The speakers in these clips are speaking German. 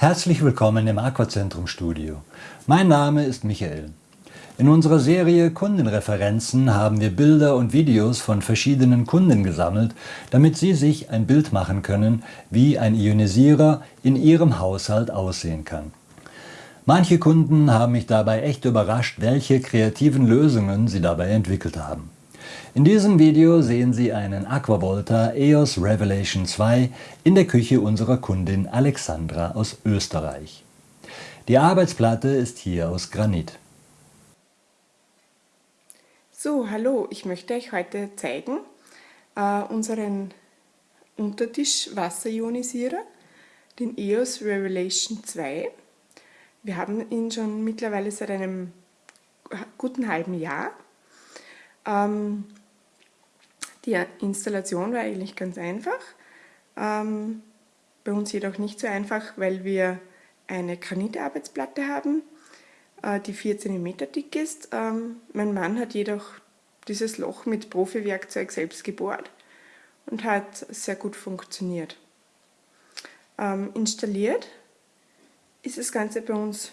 Herzlich willkommen im Aquazentrum Studio. Mein Name ist Michael. In unserer Serie Kundenreferenzen haben wir Bilder und Videos von verschiedenen Kunden gesammelt, damit Sie sich ein Bild machen können, wie ein Ionisierer in Ihrem Haushalt aussehen kann. Manche Kunden haben mich dabei echt überrascht, welche kreativen Lösungen sie dabei entwickelt haben. In diesem Video sehen Sie einen Aquavolta EOS Revelation 2 in der Küche unserer Kundin Alexandra aus Österreich. Die Arbeitsplatte ist hier aus Granit. So, hallo, ich möchte euch heute zeigen äh, unseren Untertisch-Wasserionisierer, den EOS Revelation 2. Wir haben ihn schon mittlerweile seit einem guten halben Jahr. Ähm, die Installation war eigentlich ganz einfach, ähm, bei uns jedoch nicht so einfach, weil wir eine Granitarbeitsplatte haben, äh, die 4 cm dick ist. Ähm, mein Mann hat jedoch dieses Loch mit Profi-Werkzeug selbst gebohrt und hat sehr gut funktioniert. Ähm, installiert ist das Ganze bei uns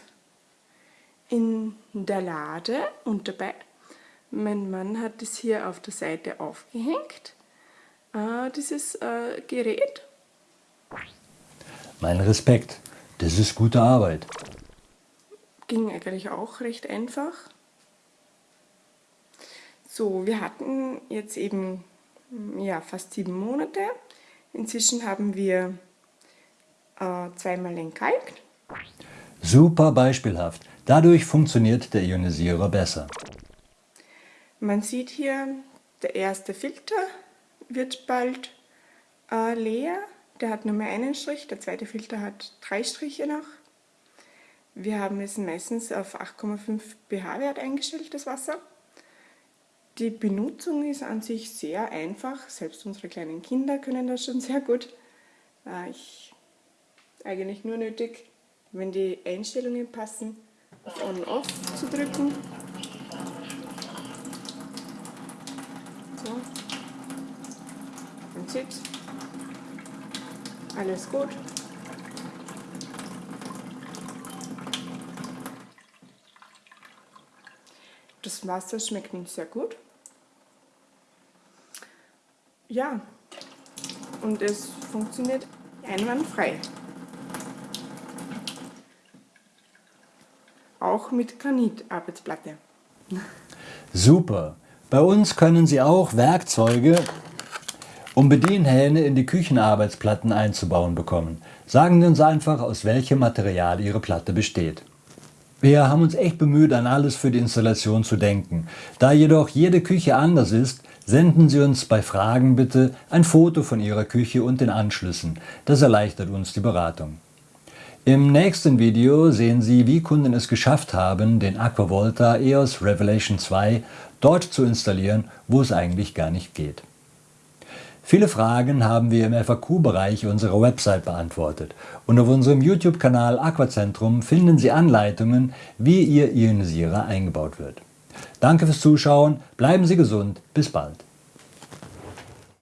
in der Lade und dabei mein Mann hat es hier auf der Seite aufgehängt, äh, dieses äh, Gerät. Mein Respekt, das ist gute Arbeit. Ging eigentlich auch recht einfach. So, wir hatten jetzt eben ja, fast sieben Monate. Inzwischen haben wir äh, zweimal entkalkt. Super beispielhaft. Dadurch funktioniert der Ionisierer besser. Man sieht hier, der erste Filter wird bald äh, leer. Der hat nur mehr einen Strich, der zweite Filter hat drei Striche noch. Wir haben es meistens auf 8,5 pH-Wert eingestellt, das Wasser. Die Benutzung ist an sich sehr einfach, selbst unsere kleinen Kinder können das schon sehr gut. Äh, ich eigentlich nur nötig, wenn die Einstellungen passen, auf On-Off zu drücken. So. Man sieht alles gut. Das Wasser schmeckt uns sehr gut. Ja, und es funktioniert einwandfrei. Auch mit Granitarbeitsplatte. Super! Bei uns können Sie auch Werkzeuge um Bedienhähne in die Küchenarbeitsplatten einzubauen bekommen. Sagen Sie uns einfach, aus welchem Material Ihre Platte besteht. Wir haben uns echt bemüht, an alles für die Installation zu denken. Da jedoch jede Küche anders ist, senden Sie uns bei Fragen bitte ein Foto von Ihrer Küche und den Anschlüssen. Das erleichtert uns die Beratung. Im nächsten Video sehen Sie, wie Kunden es geschafft haben, den Aquavolta EOS Revelation 2 dort zu installieren, wo es eigentlich gar nicht geht. Viele Fragen haben wir im FAQ-Bereich unserer Website beantwortet und auf unserem YouTube-Kanal Aquacentrum finden Sie Anleitungen, wie Ihr Ionisierer eingebaut wird. Danke fürs Zuschauen, bleiben Sie gesund, bis bald.